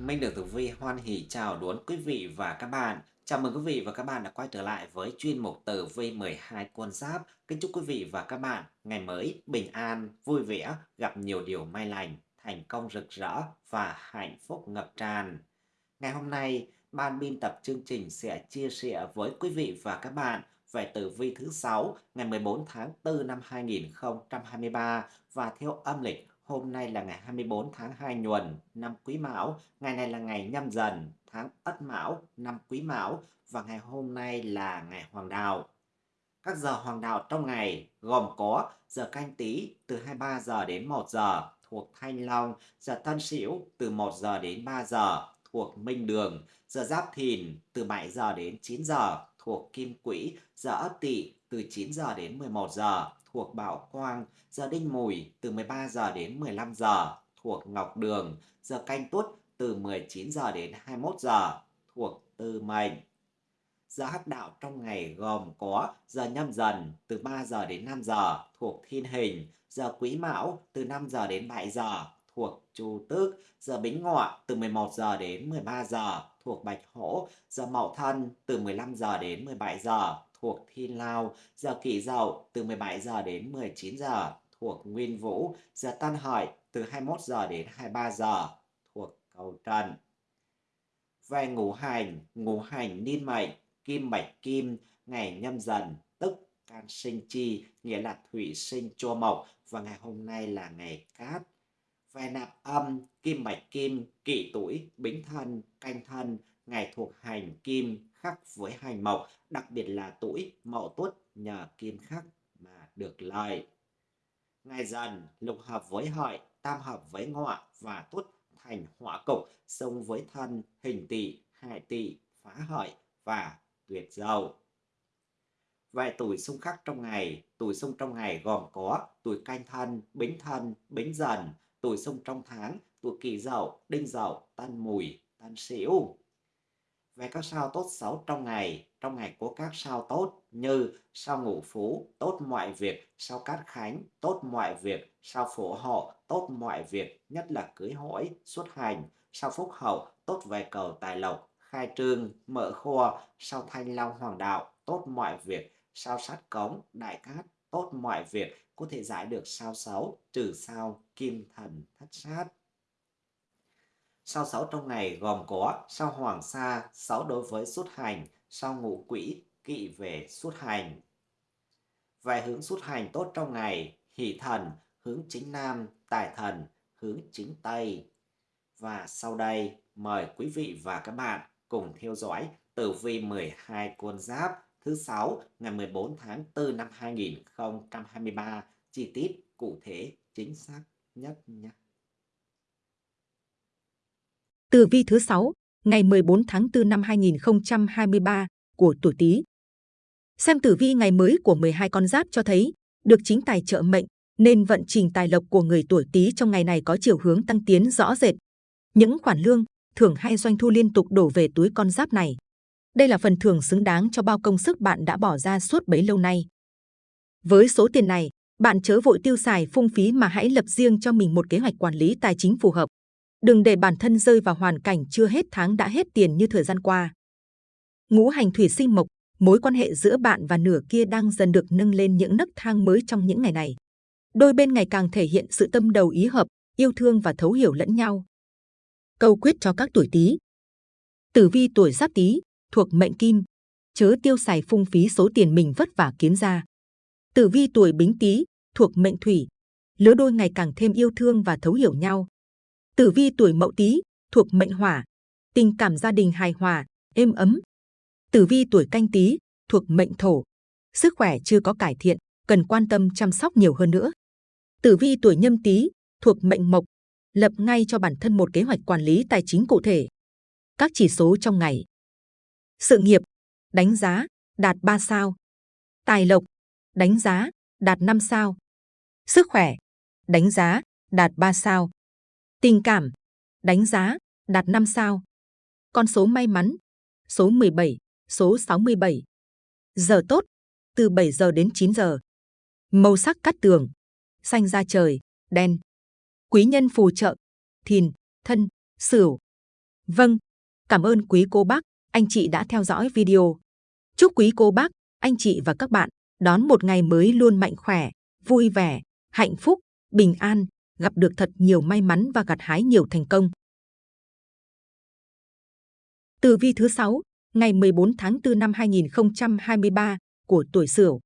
Minh được Tử Vi hoan hỉ chào đón quý vị và các bạn. Chào mừng quý vị và các bạn đã quay trở lại với chuyên mục Tử Vi 12 con giáp. Kính chúc quý vị và các bạn ngày mới bình an, vui vẻ, gặp nhiều điều may lành, thành công rực rỡ và hạnh phúc ngập tràn. Ngày hôm nay, ban biên tập chương trình sẽ chia sẻ với quý vị và các bạn về tử vi thứ 6 ngày 14 tháng 4 năm 2023 và theo âm lịch Hôm nay là ngày 24 tháng 2 nhuần năm Quý Mão, ngày này là ngày nhâm dần tháng Ất Mão năm Quý Mão và ngày hôm nay là ngày Hoàng Đạo. Các giờ Hoàng Đạo trong ngày gồm có giờ canh tí từ 23 giờ đến 1 giờ thuộc Thanh Long, giờ Tân Sửu từ 1 giờ đến 3 giờ thuộc Minh Đường, giờ Giáp Thìn từ 7 giờ đến 9 giờ thuộc Kim Quỹ, giờ Ất Tỵ từ 9 giờ đến 11 giờ thuộc Bảo Quang, giờ Đinh Mùi từ 13 giờ đến 15 giờ thuộc Ngọc Đường, giờ Canh Tuất từ 19 giờ đến 21 giờ thuộc Tư Mệnh. Giờ hắc đạo trong ngày gồm có giờ nhâm dần từ 3 giờ đến 5 giờ thuộc Thiên Hình, giờ Quý Mão từ 5 giờ đến 7 giờ thuộc Chu Tước, giờ Bính Ngọ từ 11 giờ đến 13 giờ thuộc Bạch Hổ, giờ Mậu Thân từ 15 giờ đến 17 giờ thuộc Thiên Lao, giờ Kỷ Dậu từ 17 giờ đến 19 giờ thuộc Nguyên Vũ, giờ Tân Hợi từ 21 giờ đến 23 giờ thuộc Cầu Trần. Về ngũ hành, ngũ hành niên mệnh, kim bạch kim, ngày nhâm dần, tức can sinh chi, nghĩa là thủy sinh chua mộc và ngày hôm nay là ngày cát. Về nạp âm, kim bạch kim, kỷ tuổi, bính thân, canh thân, ngày thuộc hành kim khắc với hành mộc, đặc biệt là tuổi mậu tuất nhờ kim khắc mà được lợi. Ngày dần lục hợp với hợi, tam hợp với ngọ và tuất thành hỏa cục, xông với thân, hình tỵ, hại tỵ, phá hợi và tuyệt dậu. Về tuổi xung khắc trong ngày, tuổi xung trong ngày gồm có tuổi canh thân, bính thân, bính dần, tuổi xung trong tháng, tuổi kỷ dậu, đinh dậu, tan mùi, tan sửu về các sao tốt xấu trong ngày. Trong ngày có các sao tốt như sao ngũ phú, tốt mọi việc, sao cát khánh, tốt mọi việc, sao phổ hộ, tốt mọi việc, nhất là cưới hỏi, xuất hành, sao phúc hậu, tốt về cầu tài lộc, khai trương, mở kho, sao thanh long hoàng đạo, tốt mọi việc, sao sát cống, đại cát, tốt mọi việc, có thể giải được sao xấu, trừ sao kim thần thất sát. Sao sáu trong ngày gồm có sao hoàng sa, sáu đối với xuất hành, sao ngũ quỹ, kỵ về xuất hành. vài hướng xuất hành tốt trong ngày, hỷ thần, hướng chính nam, tài thần, hướng chính tây. Và sau đây, mời quý vị và các bạn cùng theo dõi tử vi 12 con giáp thứ sáu ngày 14 tháng 4 năm 2023 chi tiết cụ thể chính xác nhất nhé. Tử vi thứ 6, ngày 14 tháng 4 năm 2023 của tuổi Tý. Xem tử vi ngày mới của 12 con giáp cho thấy, được chính tài trợ mệnh, nên vận trình tài lộc của người tuổi Tý trong ngày này có chiều hướng tăng tiến rõ rệt. Những khoản lương, thưởng hay doanh thu liên tục đổ về túi con giáp này. Đây là phần thưởng xứng đáng cho bao công sức bạn đã bỏ ra suốt bấy lâu nay. Với số tiền này, bạn chớ vội tiêu xài phung phí mà hãy lập riêng cho mình một kế hoạch quản lý tài chính phù hợp. Đừng để bản thân rơi vào hoàn cảnh chưa hết tháng đã hết tiền như thời gian qua. Ngũ hành thủy sinh mộc, mối quan hệ giữa bạn và nửa kia đang dần được nâng lên những nấc thang mới trong những ngày này. Đôi bên ngày càng thể hiện sự tâm đầu ý hợp, yêu thương và thấu hiểu lẫn nhau. Câu quyết cho các tuổi Tý. Tử vi tuổi Giáp Tý thuộc mệnh Kim, chớ tiêu xài phung phí số tiền mình vất vả kiếm ra. Tử vi tuổi Bính Tý thuộc mệnh Thủy, lứa đôi ngày càng thêm yêu thương và thấu hiểu nhau. Tử vi tuổi Mậu Tý thuộc mệnh Hỏa, tình cảm gia đình hài hòa, êm ấm. Tử vi tuổi Canh Tý thuộc mệnh Thổ, sức khỏe chưa có cải thiện, cần quan tâm chăm sóc nhiều hơn nữa. Tử vi tuổi Nhâm Tý thuộc mệnh Mộc, lập ngay cho bản thân một kế hoạch quản lý tài chính cụ thể. Các chỉ số trong ngày. Sự nghiệp, đánh giá, đạt 3 sao. Tài lộc, đánh giá, đạt 5 sao. Sức khỏe, đánh giá, đạt 3 sao. Tình cảm, đánh giá, đạt 5 sao. Con số may mắn, số 17, số 67. Giờ tốt, từ 7 giờ đến 9 giờ. Màu sắc cắt tường, xanh da trời, đen. Quý nhân phù trợ, thìn, thân, sửu. Vâng, cảm ơn quý cô bác, anh chị đã theo dõi video. Chúc quý cô bác, anh chị và các bạn đón một ngày mới luôn mạnh khỏe, vui vẻ, hạnh phúc, bình an, gặp được thật nhiều may mắn và gặt hái nhiều thành công. Tử vi thứ 6, ngày 14 tháng 4 năm 2023 của tuổi Sửu.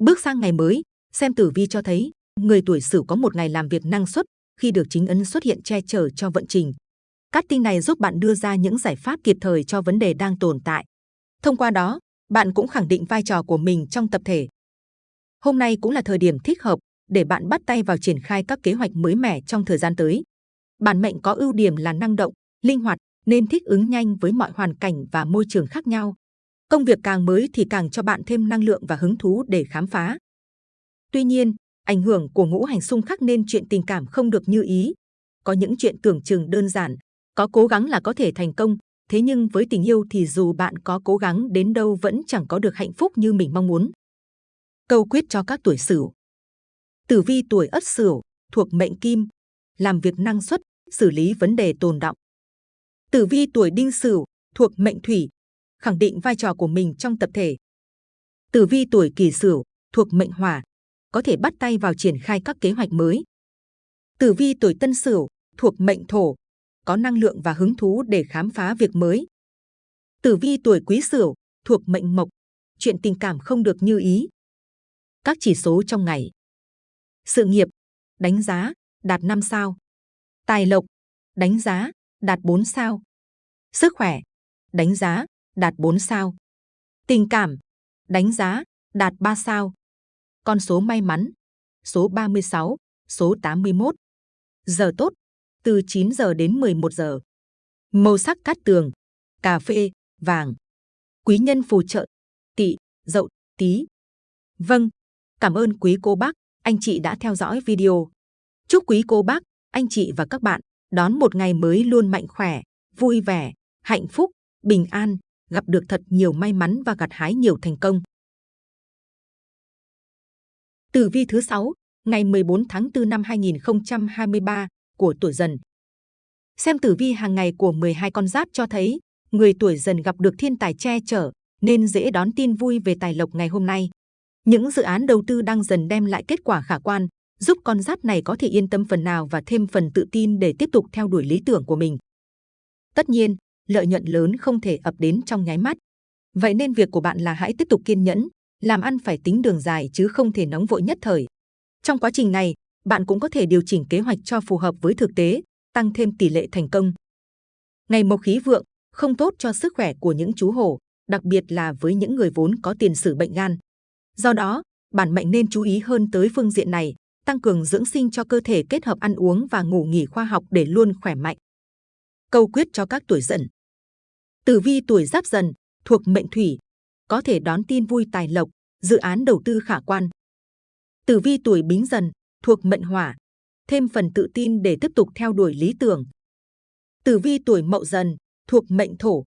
Bước sang ngày mới, xem tử vi cho thấy người tuổi Sửu có một ngày làm việc năng suất khi được chính ấn xuất hiện che chở cho vận trình. Các tin này giúp bạn đưa ra những giải pháp kịp thời cho vấn đề đang tồn tại. Thông qua đó, bạn cũng khẳng định vai trò của mình trong tập thể. Hôm nay cũng là thời điểm thích hợp để bạn bắt tay vào triển khai các kế hoạch mới mẻ trong thời gian tới. Bản mệnh có ưu điểm là năng động, linh hoạt nên thích ứng nhanh với mọi hoàn cảnh và môi trường khác nhau. Công việc càng mới thì càng cho bạn thêm năng lượng và hứng thú để khám phá. Tuy nhiên, ảnh hưởng của ngũ hành xung khắc nên chuyện tình cảm không được như ý. Có những chuyện tưởng chừng đơn giản, có cố gắng là có thể thành công, thế nhưng với tình yêu thì dù bạn có cố gắng đến đâu vẫn chẳng có được hạnh phúc như mình mong muốn. Câu quyết cho các tuổi Sửu. Tử vi tuổi Ất Sửu thuộc mệnh Kim, làm việc năng suất, xử lý vấn đề tồn động. Tử vi tuổi Đinh Sửu thuộc mệnh Thủy, khẳng định vai trò của mình trong tập thể. Tử vi tuổi Kỷ Sửu thuộc mệnh Hỏa, có thể bắt tay vào triển khai các kế hoạch mới. Tử vi tuổi Tân Sửu thuộc mệnh Thổ, có năng lượng và hứng thú để khám phá việc mới. Tử vi tuổi Quý Sửu thuộc mệnh Mộc, chuyện tình cảm không được như ý. Các chỉ số trong ngày. Sự nghiệp, đánh giá, đạt 5 sao. Tài lộc, đánh giá, đạt 4 sao. Sức khỏe, đánh giá, đạt 4 sao. Tình cảm, đánh giá, đạt 3 sao. Con số may mắn, số 36, số 81. Giờ tốt, từ 9 giờ đến 11 giờ. Màu sắc cát tường, cà phê, vàng. Quý nhân phù trợ, tỵ, dậu, tí. Vâng, cảm ơn quý cô bác, anh chị đã theo dõi video. Chúc quý cô bác, anh chị và các bạn đón một ngày mới luôn mạnh khỏe, vui vẻ, hạnh phúc, bình an, gặp được thật nhiều may mắn và gặt hái nhiều thành công. Tử vi thứ 6, ngày 14 tháng 4 năm 2023 của tuổi dần. Xem tử vi hàng ngày của 12 con giáp cho thấy, người tuổi dần gặp được thiên tài che chở, nên dễ đón tin vui về tài lộc ngày hôm nay. Những dự án đầu tư đang dần đem lại kết quả khả quan, giúp con giáp này có thể yên tâm phần nào và thêm phần tự tin để tiếp tục theo đuổi lý tưởng của mình. Tất nhiên, lợi nhuận lớn không thể ập đến trong nháy mắt. Vậy nên việc của bạn là hãy tiếp tục kiên nhẫn, làm ăn phải tính đường dài chứ không thể nóng vội nhất thời. Trong quá trình này, bạn cũng có thể điều chỉnh kế hoạch cho phù hợp với thực tế, tăng thêm tỷ lệ thành công. Ngày mộc khí vượng không tốt cho sức khỏe của những chú hổ, đặc biệt là với những người vốn có tiền sử bệnh gan. Do đó, bản mệnh nên chú ý hơn tới phương diện này, tăng cường dưỡng sinh cho cơ thể kết hợp ăn uống và ngủ nghỉ khoa học để luôn khỏe mạnh. Câu quyết cho các tuổi dần. Tử vi tuổi giáp dần thuộc mệnh thủy, có thể đón tin vui tài lộc, dự án đầu tư khả quan. Tử vi tuổi bính dần thuộc mệnh hỏa, thêm phần tự tin để tiếp tục theo đuổi lý tưởng. Tử vi tuổi mậu dần thuộc mệnh thổ,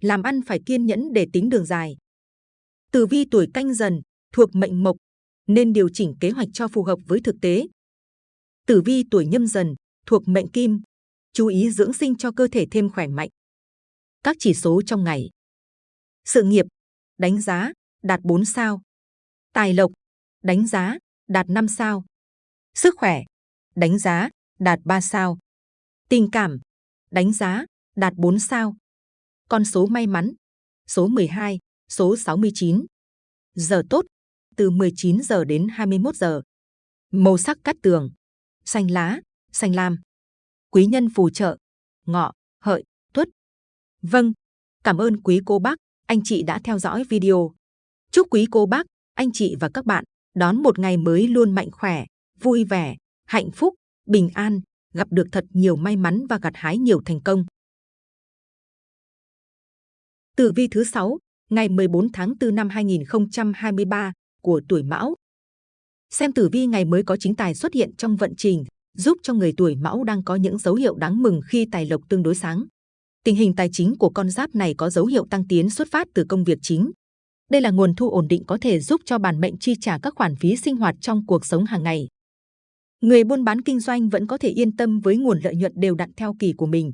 làm ăn phải kiên nhẫn để tính đường dài. Tử vi tuổi canh dần thuộc mệnh mộc, nên điều chỉnh kế hoạch cho phù hợp với thực tế. Tử vi tuổi nhâm dần thuộc mệnh kim, chú ý dưỡng sinh cho cơ thể thêm khỏe mạnh. Các chỉ số trong ngày. Sự nghiệp, đánh giá, đạt 4 sao. Tài lộc, đánh giá, đạt 5 sao. Sức khỏe, đánh giá, đạt 3 sao. Tình cảm, đánh giá, đạt 4 sao. Con số may mắn, số 12, số 69. Giờ tốt, từ 19 giờ đến 21 giờ. Màu sắc cắt tường, xanh lá, xanh lam. Quý nhân phù trợ, ngọ, hợi, tuất. Vâng, cảm ơn quý cô bác, anh chị đã theo dõi video. Chúc quý cô bác, anh chị và các bạn đón một ngày mới luôn mạnh khỏe, vui vẻ, hạnh phúc, bình an, gặp được thật nhiều may mắn và gặt hái nhiều thành công. Tử vi thứ 6, ngày 14 tháng 4 năm 2023 của tuổi Mão. Xem tử vi ngày mới có chính tài xuất hiện trong vận trình, giúp cho người tuổi Mão đang có những dấu hiệu đáng mừng khi tài lộc tương đối sáng. Tình hình tài chính của con giáp này có dấu hiệu tăng tiến xuất phát từ công việc chính. Đây là nguồn thu ổn định có thể giúp cho bản mệnh chi trả các khoản phí sinh hoạt trong cuộc sống hàng ngày. Người buôn bán kinh doanh vẫn có thể yên tâm với nguồn lợi nhuận đều đặn theo kỳ của mình.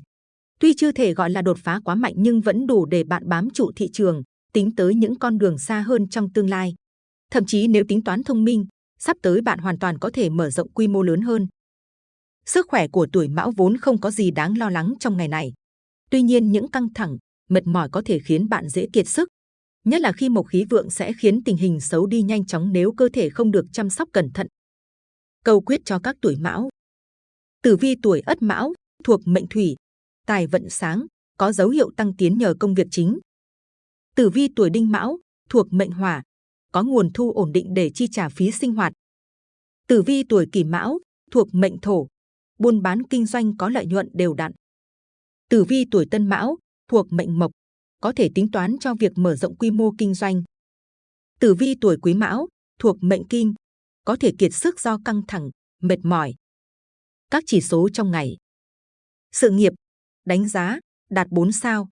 Tuy chưa thể gọi là đột phá quá mạnh nhưng vẫn đủ để bạn bám trụ thị trường, tính tới những con đường xa hơn trong tương lai. Thậm chí nếu tính toán thông minh, sắp tới bạn hoàn toàn có thể mở rộng quy mô lớn hơn. Sức khỏe của tuổi mão vốn không có gì đáng lo lắng trong ngày này. Tuy nhiên những căng thẳng, mệt mỏi có thể khiến bạn dễ kiệt sức. Nhất là khi mộc khí vượng sẽ khiến tình hình xấu đi nhanh chóng nếu cơ thể không được chăm sóc cẩn thận cầu quyết cho các tuổi mão. Tử vi tuổi ất mão, thuộc mệnh thủy, tài vận sáng, có dấu hiệu tăng tiến nhờ công việc chính. Tử vi tuổi đinh mão, thuộc mệnh hỏa, có nguồn thu ổn định để chi trả phí sinh hoạt. Tử vi tuổi kỷ mão, thuộc mệnh thổ, buôn bán kinh doanh có lợi nhuận đều đặn. Tử vi tuổi tân mão, thuộc mệnh mộc, có thể tính toán cho việc mở rộng quy mô kinh doanh. Tử vi tuổi quý mão, thuộc mệnh kim, có thể kiệt sức do căng thẳng, mệt mỏi. Các chỉ số trong ngày. Sự nghiệp, đánh giá, đạt 4 sao.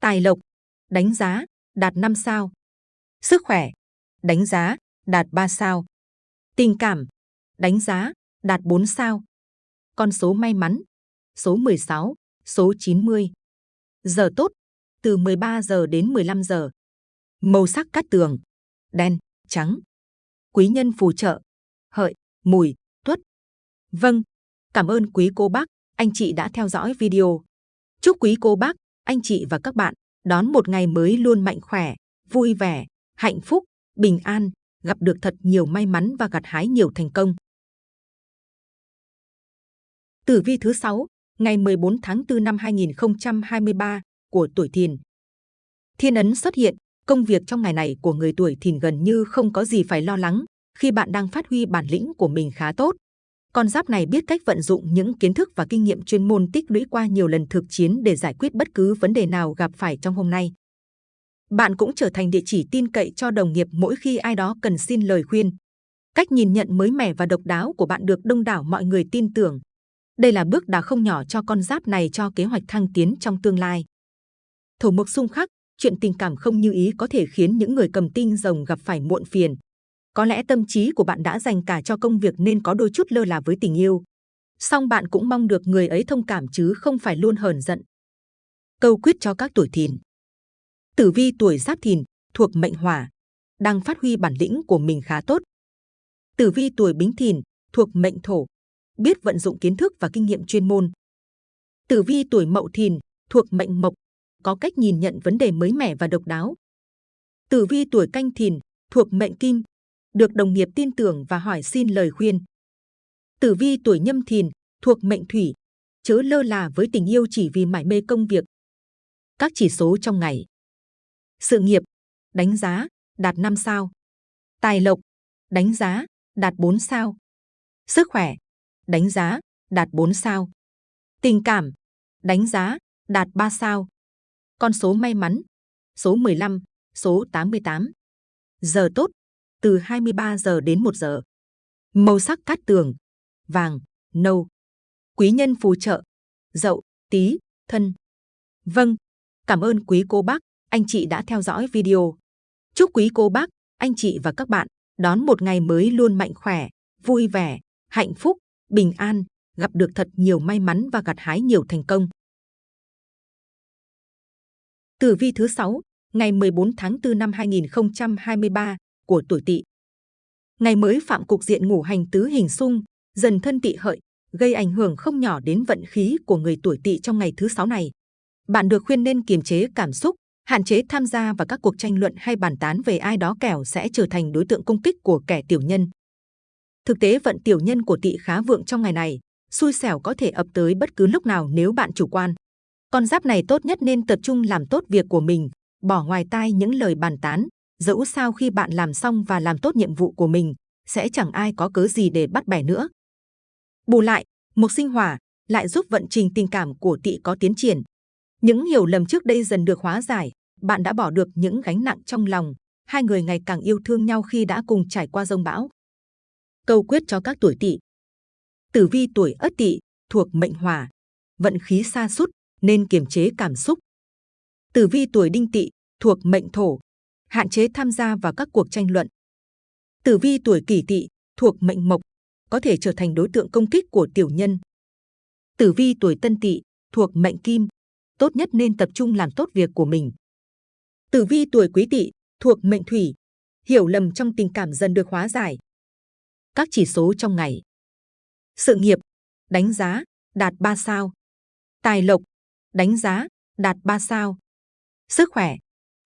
Tài lộc, đánh giá, đạt 5 sao. Sức khỏe, đánh giá, đạt 3 sao. Tình cảm, đánh giá, đạt 4 sao. Con số may mắn, số 16, số 90. Giờ tốt, từ 13 giờ đến 15 giờ. Màu sắc cát tường, đen, trắng. Quý nhân phù trợ, hợi, mùi, tuất. Vâng, cảm ơn quý cô bác, anh chị đã theo dõi video. Chúc quý cô bác, anh chị và các bạn đón một ngày mới luôn mạnh khỏe, vui vẻ, hạnh phúc, bình an, gặp được thật nhiều may mắn và gặt hái nhiều thành công. Tử vi thứ 6, ngày 14 tháng 4 năm 2023 của tuổi Thìn. Thiên ấn xuất hiện, công việc trong ngày này của người tuổi Thìn gần như không có gì phải lo lắng khi bạn đang phát huy bản lĩnh của mình khá tốt. Con giáp này biết cách vận dụng những kiến thức và kinh nghiệm chuyên môn tích lũy qua nhiều lần thực chiến để giải quyết bất cứ vấn đề nào gặp phải trong hôm nay. Bạn cũng trở thành địa chỉ tin cậy cho đồng nghiệp mỗi khi ai đó cần xin lời khuyên. Cách nhìn nhận mới mẻ và độc đáo của bạn được đông đảo mọi người tin tưởng. Đây là bước đà không nhỏ cho con giáp này cho kế hoạch thăng tiến trong tương lai. Thổ mộc xung khắc, chuyện tình cảm không như ý có thể khiến những người cầm tinh rồng gặp phải muộn phiền. Có lẽ tâm trí của bạn đã dành cả cho công việc nên có đôi chút lơ là với tình yêu. Song bạn cũng mong được người ấy thông cảm chứ không phải luôn hờn giận. Câu quyết cho các tuổi thìn. Tử vi tuổi giáp thìn, thuộc mệnh hỏa, đang phát huy bản lĩnh của mình khá tốt. Tử vi tuổi bính thìn, thuộc mệnh thổ, biết vận dụng kiến thức và kinh nghiệm chuyên môn. Tử vi tuổi mậu thìn, thuộc mệnh mộc, có cách nhìn nhận vấn đề mới mẻ và độc đáo. Tử vi tuổi canh thìn, thuộc mệnh kim, được đồng nghiệp tin tưởng và hỏi xin lời khuyên. Tử vi tuổi nhâm thìn, thuộc mệnh thủy, chớ lơ là với tình yêu chỉ vì mải mê công việc. Các chỉ số trong ngày. Sự nghiệp, đánh giá, đạt 5 sao. Tài lộc, đánh giá, đạt 4 sao. Sức khỏe, đánh giá, đạt 4 sao. Tình cảm, đánh giá, đạt 3 sao. Con số may mắn, số 15, số 88. Giờ tốt, từ 23 giờ đến 1 giờ. Màu sắc cát tường, vàng, nâu. Quý nhân phù trợ, dậu, tí, thân. Vâng, cảm ơn quý cô bác, anh chị đã theo dõi video. Chúc quý cô bác, anh chị và các bạn đón một ngày mới luôn mạnh khỏe, vui vẻ, hạnh phúc, bình an, gặp được thật nhiều may mắn và gặt hái nhiều thành công. Tử vi thứ 6, ngày 14 tháng 4 năm 2023 của tuổi Tỵ. Ngày mới phạm cục diện ngũ hành tứ hình xung, dần thân Tỵ hợi, gây ảnh hưởng không nhỏ đến vận khí của người tuổi Tỵ trong ngày thứ sáu này. Bạn được khuyên nên kiềm chế cảm xúc, hạn chế tham gia vào các cuộc tranh luận hay bàn tán về ai đó kẻo sẽ trở thành đối tượng công kích của kẻ tiểu nhân. Thực tế vận tiểu nhân của Tỵ khá vượng trong ngày này, xui xẻo có thể ập tới bất cứ lúc nào nếu bạn chủ quan. Con giáp này tốt nhất nên tập trung làm tốt việc của mình, bỏ ngoài tai những lời bàn tán, dẫu sao khi bạn làm xong và làm tốt nhiệm vụ của mình, sẽ chẳng ai có cớ gì để bắt bẻ nữa. Bù lại, một sinh hỏa lại giúp vận trình tình cảm của tỵ có tiến triển. Những hiểu lầm trước đây dần được hóa giải, bạn đã bỏ được những gánh nặng trong lòng, hai người ngày càng yêu thương nhau khi đã cùng trải qua rông bão. Câu quyết cho các tuổi tỵ. Tử vi tuổi ất tỵ thuộc mệnh hỏa, vận khí xa sút nên kiềm chế cảm xúc. Tử vi tuổi đinh tỵ thuộc mệnh thổ, hạn chế tham gia vào các cuộc tranh luận. Tử vi tuổi kỷ tỵ thuộc mệnh mộc, có thể trở thành đối tượng công kích của tiểu nhân. Tử vi tuổi tân tỵ thuộc mệnh kim, tốt nhất nên tập trung làm tốt việc của mình. Tử vi tuổi Quý Tỵ thuộc mệnh Thủy, hiểu lầm trong tình cảm dần được hóa giải. Các chỉ số trong ngày. Sự nghiệp, đánh giá, đạt 3 sao. Tài lộc, đánh giá, đạt 3 sao. Sức khỏe,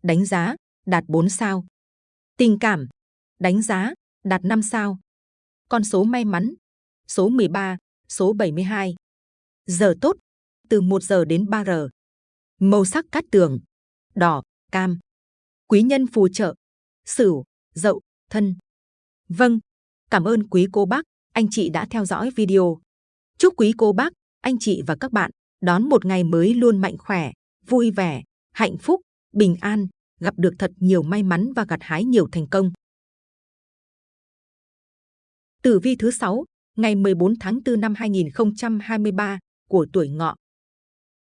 đánh giá, đạt 4 sao. Tình cảm, đánh giá, đạt 5 sao. Con số may mắn, số 13, số 72. Giờ tốt, từ 1 giờ đến 3 giờ. Màu sắc cát tường, đỏ, cam. Quý nhân phù trợ, sửu, dậu, thân. Vâng, cảm ơn quý cô bác, anh chị đã theo dõi video. Chúc quý cô bác, anh chị và các bạn đón một ngày mới luôn mạnh khỏe, vui vẻ, hạnh phúc, bình an, gặp được thật nhiều may mắn và gặt hái nhiều thành công. Tử vi thứ 6, ngày 14 tháng 4 năm 2023 của tuổi ngọ.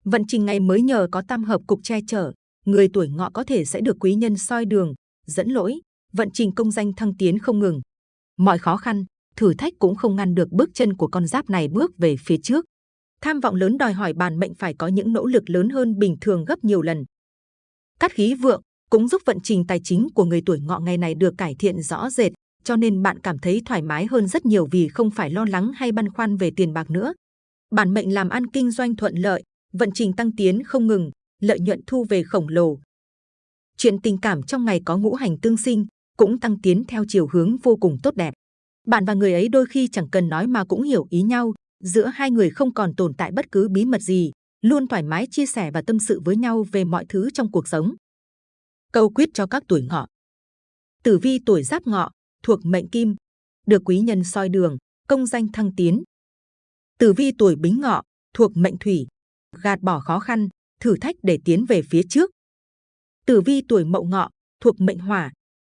Vận trình ngày mới nhờ có tam hợp cục che chở, người tuổi ngọ có thể sẽ được quý nhân soi đường, dẫn lỗi, vận trình công danh thăng tiến không ngừng. Mọi khó khăn, thử thách cũng không ngăn được bước chân của con giáp này bước về phía trước. Tham vọng lớn đòi hỏi bản mệnh phải có những nỗ lực lớn hơn bình thường gấp nhiều lần. Cát khí vượng cũng giúp vận trình tài chính của người tuổi ngọ ngày này được cải thiện rõ rệt, cho nên bạn cảm thấy thoải mái hơn rất nhiều vì không phải lo lắng hay băn khoăn về tiền bạc nữa. Bản mệnh làm ăn kinh doanh thuận lợi, vận trình tăng tiến không ngừng, lợi nhuận thu về khổng lồ. Chuyện tình cảm trong ngày có ngũ hành tương sinh, cũng tăng tiến theo chiều hướng vô cùng tốt đẹp. Bạn và người ấy đôi khi chẳng cần nói mà cũng hiểu ý nhau, giữa hai người không còn tồn tại bất cứ bí mật gì, luôn thoải mái chia sẻ và tâm sự với nhau về mọi thứ trong cuộc sống. Câu quyết cho các tuổi ngọ. Tử vi tuổi giáp ngọ, thuộc mệnh kim, được quý nhân soi đường, công danh thăng tiến. Tử vi tuổi bính ngọ, thuộc mệnh thủy, gạt bỏ khó khăn, thử thách để tiến về phía trước. Tử vi tuổi mậu ngọ, thuộc mệnh hỏa,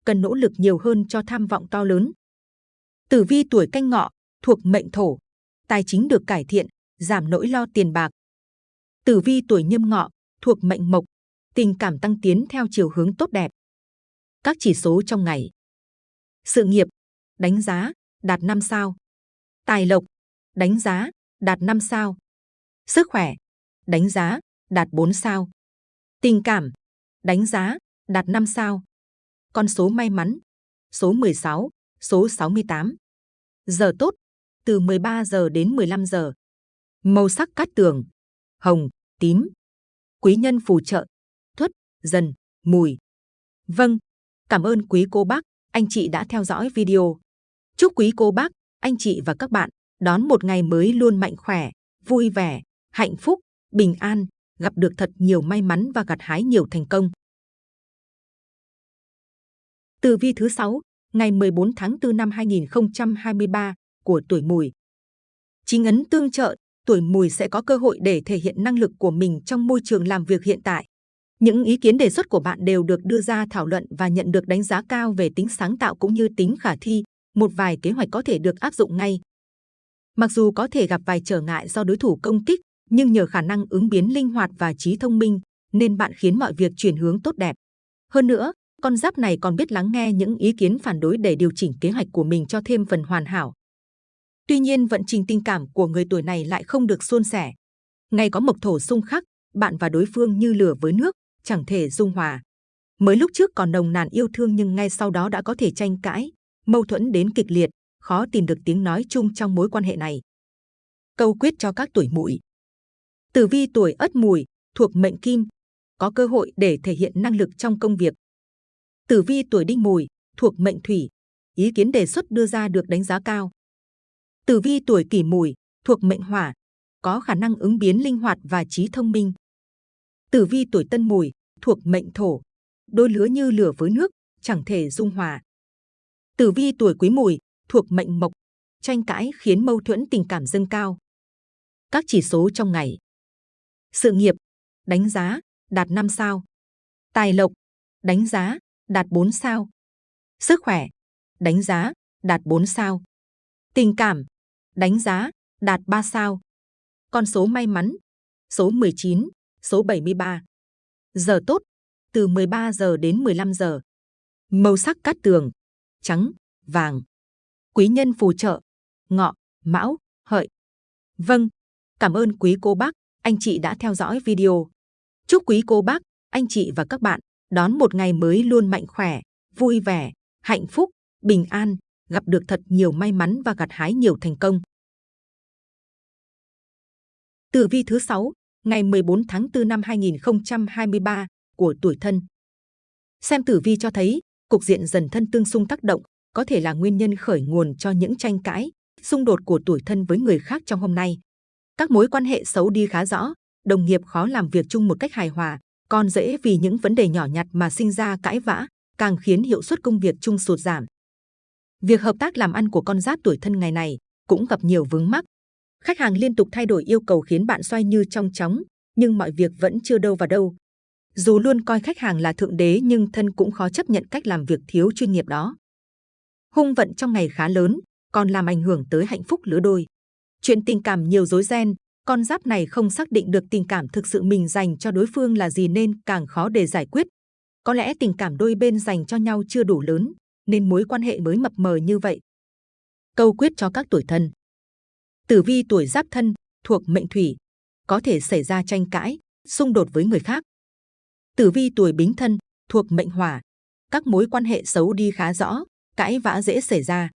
cần nỗ lực nhiều hơn cho tham vọng to lớn. Tử vi tuổi canh ngọ, thuộc mệnh thổ, tài chính được cải thiện, giảm nỗi lo tiền bạc. Tử vi tuổi nhâm ngọ, thuộc mệnh mộc, tình cảm tăng tiến theo chiều hướng tốt đẹp. Các chỉ số trong ngày. Sự nghiệp, đánh giá, đạt 5 sao. Tài lộc, đánh giá, đạt 5 sao. Sức khỏe, đánh giá, đạt 4 sao. Tình cảm, đánh giá, đạt 5 sao. Con số may mắn, số 16, số 68. Giờ tốt, từ 13 giờ đến 15 giờ. Màu sắc cát tường, hồng, tím. Quý nhân phù trợ, thuất, dần, mùi. Vâng, cảm ơn quý cô bác, anh chị đã theo dõi video. Chúc quý cô bác, anh chị và các bạn đón một ngày mới luôn mạnh khỏe, vui vẻ, hạnh phúc, bình an, gặp được thật nhiều may mắn và gặt hái nhiều thành công. Tử vi thứ 6, ngày 14 tháng 4 năm 2023 của tuổi mùi. Chính ấn tương trợ, tuổi mùi sẽ có cơ hội để thể hiện năng lực của mình trong môi trường làm việc hiện tại. Những ý kiến đề xuất của bạn đều được đưa ra thảo luận và nhận được đánh giá cao về tính sáng tạo cũng như tính khả thi. Một vài kế hoạch có thể được áp dụng ngay. Mặc dù có thể gặp vài trở ngại do đối thủ công kích, nhưng nhờ khả năng ứng biến linh hoạt và trí thông minh, nên bạn khiến mọi việc chuyển hướng tốt đẹp. Hơn nữa, con giáp này còn biết lắng nghe những ý kiến phản đối để điều chỉnh kế hoạch của mình cho thêm phần hoàn hảo. Tuy nhiên, vận trình tình cảm của người tuổi này lại không được suôn sẻ. Ngày có mộc thổ xung khắc, bạn và đối phương như lửa với nước, chẳng thể dung hòa. Mới lúc trước còn nồng nàn yêu thương nhưng ngay sau đó đã có thể tranh cãi, mâu thuẫn đến kịch liệt, khó tìm được tiếng nói chung trong mối quan hệ này. Câu quyết cho các tuổi mùi. Tử vi tuổi ất mùi, thuộc mệnh kim, có cơ hội để thể hiện năng lực trong công việc. Tử vi tuổi đinh mùi, thuộc mệnh thủy, ý kiến đề xuất đưa ra được đánh giá cao. Tử vi tuổi kỷ mùi, thuộc mệnh hỏa, có khả năng ứng biến linh hoạt và trí thông minh. Tử vi tuổi tân mùi, thuộc mệnh thổ, đôi lứa như lửa với nước, chẳng thể dung hòa. Tử vi tuổi quý mùi, thuộc mệnh mộc, tranh cãi khiến mâu thuẫn tình cảm dâng cao. Các chỉ số trong ngày. Sự nghiệp, đánh giá, đạt 5 sao. Tài lộc, đánh giá, đạt 4 sao. Sức khỏe, đánh giá, đạt 4 sao. Tình cảm, đánh giá, đạt 3 sao. Con số may mắn, số 19, số 73. Giờ tốt, từ 13 giờ đến 15 giờ. Màu sắc cát tường, trắng, vàng. Quý nhân phù trợ, ngọ, mão, hợi. Vâng, cảm ơn quý cô bác, anh chị đã theo dõi video. Chúc quý cô bác, anh chị và các bạn đón một ngày mới luôn mạnh khỏe, vui vẻ, hạnh phúc, bình an, gặp được thật nhiều may mắn và gặt hái nhiều thành công. Tử vi thứ 6, ngày 14 tháng 4 năm 2023 của tuổi thân. Xem tử vi cho thấy, cục diện dần thân tương xung tác động có thể là nguyên nhân khởi nguồn cho những tranh cãi, xung đột của tuổi thân với người khác trong hôm nay. Các mối quan hệ xấu đi khá rõ, đồng nghiệp khó làm việc chung một cách hài hòa, còn dễ vì những vấn đề nhỏ nhặt mà sinh ra cãi vã, càng khiến hiệu suất công việc chung sụt giảm. Việc hợp tác làm ăn của con giáp tuổi thân ngày này cũng gặp nhiều vướng mắc. Khách hàng liên tục thay đổi yêu cầu khiến bạn xoay như trong chóng, nhưng mọi việc vẫn chưa đâu vào đâu. Dù luôn coi khách hàng là thượng đế nhưng thân cũng khó chấp nhận cách làm việc thiếu chuyên nghiệp đó. Hung vận trong ngày khá lớn, còn làm ảnh hưởng tới hạnh phúc lứa đôi. Chuyện tình cảm nhiều rối ren, con giáp này không xác định được tình cảm thực sự mình dành cho đối phương là gì nên càng khó để giải quyết. Có lẽ tình cảm đôi bên dành cho nhau chưa đủ lớn, nên mối quan hệ mới mập mờ như vậy. Câu quyết cho các tuổi thân Tử vi tuổi giáp thân, thuộc mệnh thủy, có thể xảy ra tranh cãi, xung đột với người khác. Tử vi tuổi bính thân, thuộc mệnh hỏa, các mối quan hệ xấu đi khá rõ, cãi vã dễ xảy ra.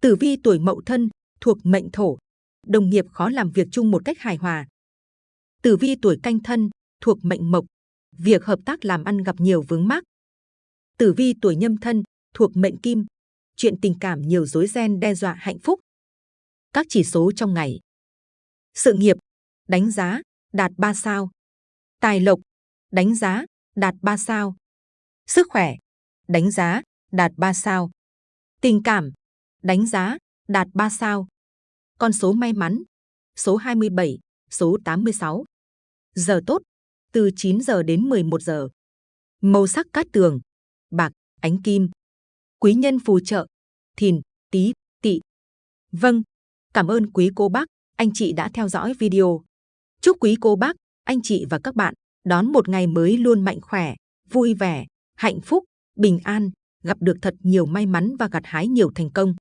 Tử vi tuổi mậu thân, thuộc mệnh thổ, đồng nghiệp khó làm việc chung một cách hài hòa. Tử vi tuổi canh thân, thuộc mệnh mộc, việc hợp tác làm ăn gặp nhiều vướng mắc. Tử vi tuổi nhâm thân, thuộc mệnh kim, chuyện tình cảm nhiều rối ren đe dọa hạnh phúc. Các chỉ số trong ngày. Sự nghiệp, đánh giá, đạt 3 sao. Tài lộc, đánh giá, đạt 3 sao. Sức khỏe, đánh giá, đạt 3 sao. Tình cảm, đánh giá, đạt 3 sao. Con số may mắn, số 27, số 86. Giờ tốt, từ 9 giờ đến 11 giờ. Màu sắc cát tường, bạc, ánh kim. Quý nhân phù trợ, thìn, tý, tỵ. Vâng, cảm ơn quý cô bác, anh chị đã theo dõi video. Chúc quý cô bác, anh chị và các bạn đón một ngày mới luôn mạnh khỏe, vui vẻ, hạnh phúc, bình an, gặp được thật nhiều may mắn và gặt hái nhiều thành công.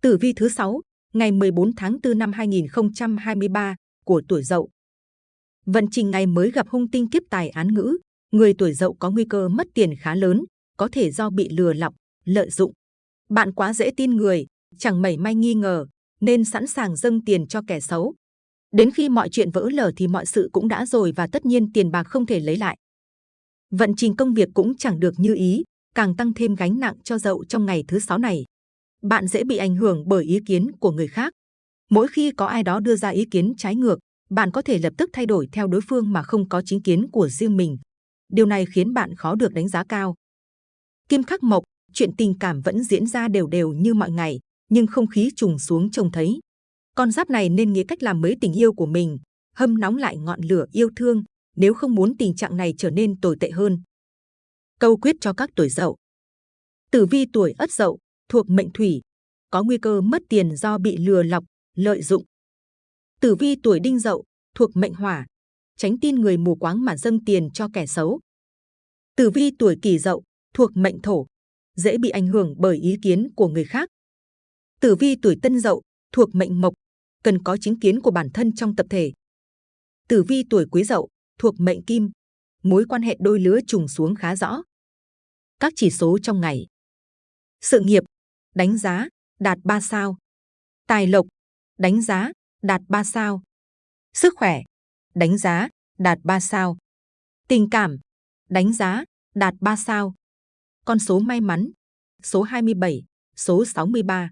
Tử vi thứ 6, ngày 14 tháng 4 năm 2023 của tuổi Dậu. Vận trình ngày mới gặp hung tinh kiếp tài án ngữ, người tuổi Dậu có nguy cơ mất tiền khá lớn, có thể do bị lừa lọc, lợi dụng. Bạn quá dễ tin người, chẳng mảy may nghi ngờ, nên sẵn sàng dâng tiền cho kẻ xấu. Đến khi mọi chuyện vỡ lở thì mọi sự cũng đã rồi và tất nhiên tiền bạc không thể lấy lại. Vận trình công việc cũng chẳng được như ý, càng tăng thêm gánh nặng cho dậu trong ngày thứ sáu này. Bạn dễ bị ảnh hưởng bởi ý kiến của người khác. Mỗi khi có ai đó đưa ra ý kiến trái ngược, bạn có thể lập tức thay đổi theo đối phương mà không có chính kiến của riêng mình. Điều này khiến bạn khó được đánh giá cao. Kim khắc mộc, chuyện tình cảm vẫn diễn ra đều đều như mọi ngày, nhưng không khí trùng xuống trông thấy. Con giáp này nên nghĩ cách làm mới tình yêu của mình, hâm nóng lại ngọn lửa yêu thương, nếu không muốn tình trạng này trở nên tồi tệ hơn. Câu quyết cho các tuổi dậu. Tử vi tuổi ất dậu, thuộc mệnh thủy, có nguy cơ mất tiền do bị lừa lọc, lợi dụng. Tử vi tuổi đinh dậu, thuộc mệnh hỏa, tránh tin người mù quáng mà dâng tiền cho kẻ xấu. Tử vi tuổi kỷ dậu, thuộc mệnh thổ, dễ bị ảnh hưởng bởi ý kiến của người khác. Tử vi tuổi tân dậu, thuộc mệnh mộc, cần có chính kiến của bản thân trong tập thể. Tử vi tuổi quý dậu, thuộc mệnh kim, mối quan hệ đôi lứa trùng xuống khá rõ. Các chỉ số trong ngày. Sự nghiệp, đánh giá, đạt 3 sao. Tài lộc, đánh giá, đạt 3 sao. Sức khỏe, đánh giá, đạt 3 sao. Tình cảm, đánh giá, đạt 3 sao. Con số may mắn, số 27, số 63.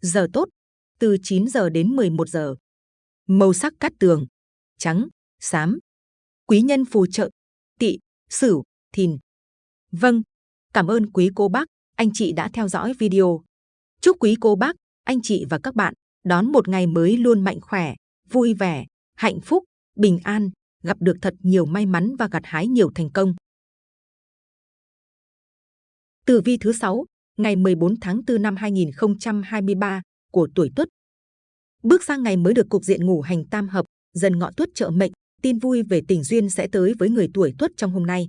Giờ tốt, từ 9 giờ đến 11 giờ. Màu sắc cát tường, trắng, xám. Quý nhân phù trợ, tỵ, sửu, thìn. Vâng, cảm ơn quý cô bác, anh chị đã theo dõi video. Chúc quý cô bác, anh chị và các bạn đón một ngày mới luôn mạnh khỏe, vui vẻ, hạnh phúc, bình an, gặp được thật nhiều may mắn và gặt hái nhiều thành công. Tử vi thứ 6, ngày 14 tháng 4 năm 2023 của tuổi Tuất. Bước sang ngày mới được cục diện ngủ hành tam hợp, dần ngọ Tuất trợ mệnh, tin vui về tình duyên sẽ tới với người tuổi Tuất trong hôm nay.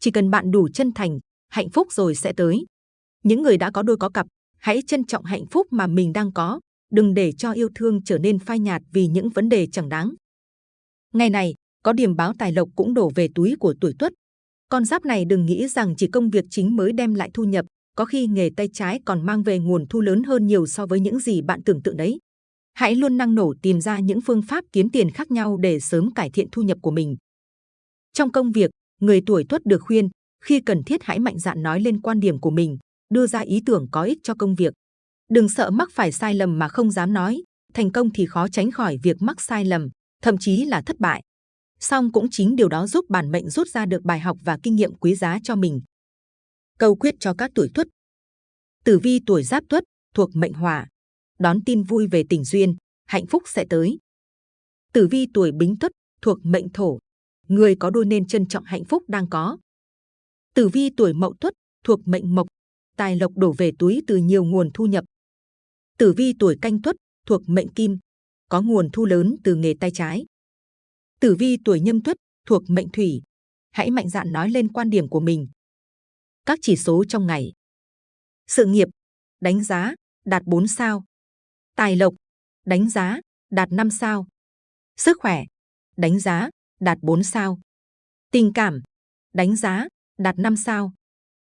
Chỉ cần bạn đủ chân thành, hạnh phúc rồi sẽ tới. Những người đã có đôi có cặp, hãy trân trọng hạnh phúc mà mình đang có, đừng để cho yêu thương trở nên phai nhạt vì những vấn đề chẳng đáng. Ngày này, có điểm báo tài lộc cũng đổ về túi của tuổi tuất. Con giáp này đừng nghĩ rằng chỉ công việc chính mới đem lại thu nhập, có khi nghề tay trái còn mang về nguồn thu lớn hơn nhiều so với những gì bạn tưởng tượng đấy. Hãy luôn năng nổ tìm ra những phương pháp kiếm tiền khác nhau để sớm cải thiện thu nhập của mình. Trong công việc, người tuổi tuất được khuyên, khi cần thiết hãy mạnh dạn nói lên quan điểm của mình, đưa ra ý tưởng có ích cho công việc. Đừng sợ mắc phải sai lầm mà không dám nói, thành công thì khó tránh khỏi việc mắc sai lầm, thậm chí là thất bại. Song cũng chính điều đó giúp bản mệnh rút ra được bài học và kinh nghiệm quý giá cho mình. Câu quyết cho các tuổi tuất. Tử vi tuổi giáp tuất thuộc mệnh hỏa, đón tin vui về tình duyên, hạnh phúc sẽ tới. Tử vi tuổi bính tuất thuộc mệnh thổ, người có đôi nên trân trọng hạnh phúc đang có. Tử vi tuổi mậu tuất thuộc mệnh mộc, tài lộc đổ về túi từ nhiều nguồn thu nhập. Tử vi tuổi canh tuất thuộc mệnh kim, có nguồn thu lớn từ nghề tay trái. Tử vi tuổi nhâm tuất thuộc mệnh thủy, hãy mạnh dạn nói lên quan điểm của mình. Các chỉ số trong ngày. Sự nghiệp, đánh giá, đạt 4 sao. Tài lộc, đánh giá, đạt 5 sao. Sức khỏe, đánh giá, đạt 4 sao. Tình cảm, đánh giá, đạt 5 sao.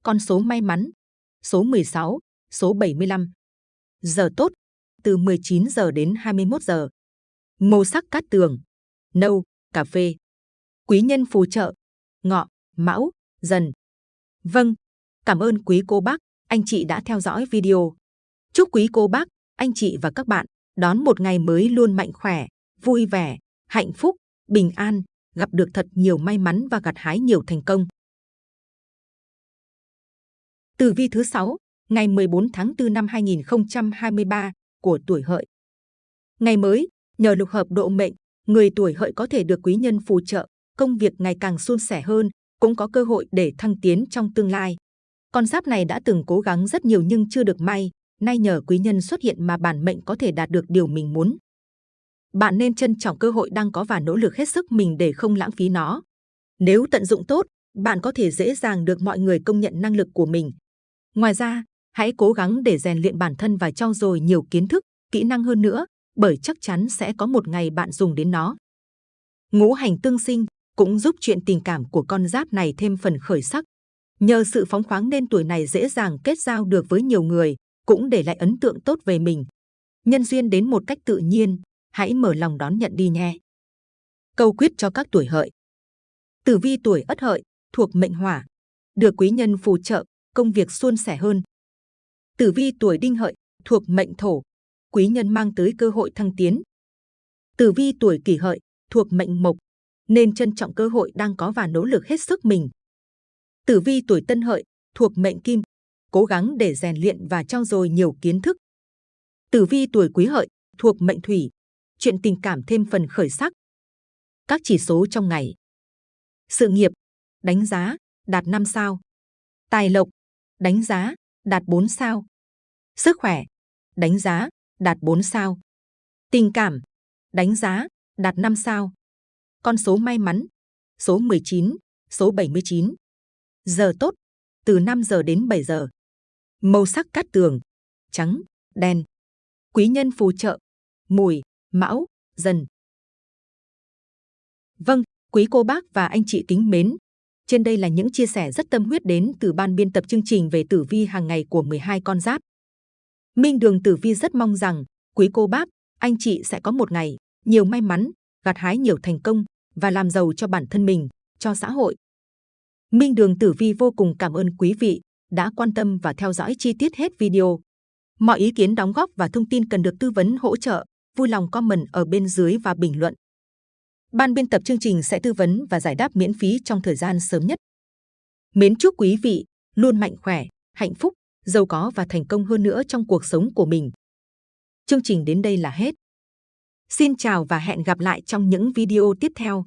Con số may mắn, số 16, số 75. Giờ tốt, từ 19 giờ đến 21 giờ. Màu sắc cát tường, nâu, cà phê. Quý nhân phù trợ, ngọ, mão, dần. Vâng, cảm ơn quý cô bác, anh chị đã theo dõi video. Chúc quý cô bác, anh chị và các bạn đón một ngày mới luôn mạnh khỏe, vui vẻ, hạnh phúc, bình an, gặp được thật nhiều may mắn và gặt hái nhiều thành công. Tử vi thứ 6, ngày 14 tháng 4 năm 2023 của tuổi hợi. Ngày mới, nhờ lục hợp độ mệnh, người tuổi hợi có thể được quý nhân phù trợ, công việc ngày càng suôn sẻ hơn, cũng có cơ hội để thăng tiến trong tương lai. Con giáp này đã từng cố gắng rất nhiều nhưng chưa được may, nay nhờ quý nhân xuất hiện mà bản mệnh có thể đạt được điều mình muốn. Bạn nên trân trọng cơ hội đang có và nỗ lực hết sức mình để không lãng phí nó. Nếu tận dụng tốt, bạn có thể dễ dàng được mọi người công nhận năng lực của mình. Ngoài ra, hãy cố gắng để rèn luyện bản thân và trau dồi nhiều kiến thức, kỹ năng hơn nữa, bởi chắc chắn sẽ có một ngày bạn dùng đến nó. Ngũ hành tương sinh cũng giúp chuyện tình cảm của con giáp này thêm phần khởi sắc. Nhờ sự phóng khoáng nên tuổi này dễ dàng kết giao được với nhiều người, cũng để lại ấn tượng tốt về mình. Nhân duyên đến một cách tự nhiên, hãy mở lòng đón nhận đi nhé. Câu quyết cho các tuổi hợi. Tử vi tuổi ất hợi, thuộc mệnh hỏa, được quý nhân phù trợ, công việc suôn sẻ hơn. Tử vi tuổi đinh hợi, thuộc mệnh thổ, quý nhân mang tới cơ hội thăng tiến. Tử vi tuổi kỷ hợi, thuộc mệnh mộc, nên trân trọng cơ hội đang có và nỗ lực hết sức mình. Tử vi tuổi tân hợi, thuộc mệnh kim, cố gắng để rèn luyện và trau dồi nhiều kiến thức. Tử vi tuổi quý hợi, thuộc mệnh thủy, chuyện tình cảm thêm phần khởi sắc. Các chỉ số trong ngày. Sự nghiệp, đánh giá, đạt 5 sao. Tài lộc, đánh giá, đạt 4 sao. Sức khỏe, đánh giá, đạt 4 sao. Tình cảm, đánh giá, đạt 5 sao. Con số may mắn, số 19, số 79. Giờ tốt, từ 5 giờ đến 7 giờ. Màu sắc cát tường, trắng, đen. Quý nhân phù trợ, mùi, mão, dần. Vâng, quý cô bác và anh chị kính mến. Trên đây là những chia sẻ rất tâm huyết đến từ ban biên tập chương trình về tử vi hàng ngày của 12 con giáp. Minh Đường Tử Vi rất mong rằng quý cô bác, anh chị sẽ có một ngày nhiều may mắn, gặt hái nhiều thành công và làm giàu cho bản thân mình, cho xã hội. Minh Đường Tử Vi vô cùng cảm ơn quý vị đã quan tâm và theo dõi chi tiết hết video. Mọi ý kiến đóng góp và thông tin cần được tư vấn hỗ trợ, vui lòng comment ở bên dưới và bình luận. Ban biên tập chương trình sẽ tư vấn và giải đáp miễn phí trong thời gian sớm nhất. Mến chúc quý vị luôn mạnh khỏe, hạnh phúc, giàu có và thành công hơn nữa trong cuộc sống của mình. Chương trình đến đây là hết. Xin chào và hẹn gặp lại trong những video tiếp theo.